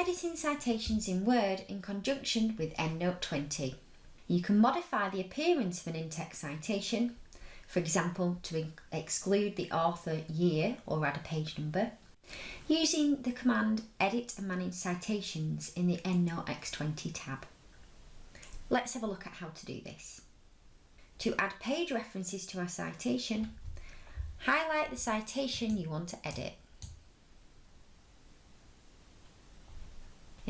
editing citations in Word in conjunction with EndNote 20. You can modify the appearance of an in-text citation, for example to exclude the author year or add a page number, using the command Edit and Manage Citations in the EndNote X20 tab. Let's have a look at how to do this. To add page references to our citation, highlight the citation you want to edit.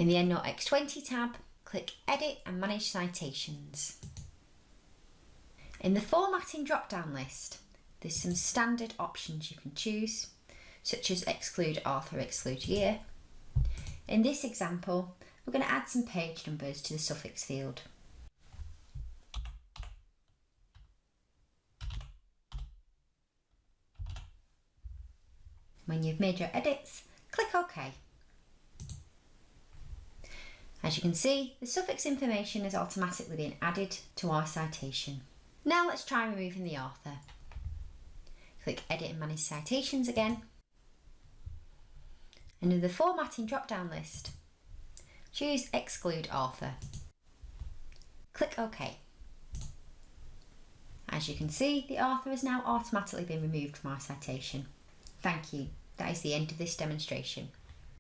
In the EndNote X20 tab, click Edit and Manage Citations. In the Formatting drop-down list, there's some standard options you can choose, such as Exclude Author, Exclude Year. In this example, we're going to add some page numbers to the suffix field. When you've made your edits, click OK. As you can see, the suffix information has automatically been added to our citation. Now let's try removing the author. Click Edit and Manage Citations again. And in the Formatting drop-down list, choose Exclude Author. Click OK. As you can see, the author has now automatically been removed from our citation. Thank you. That is the end of this demonstration.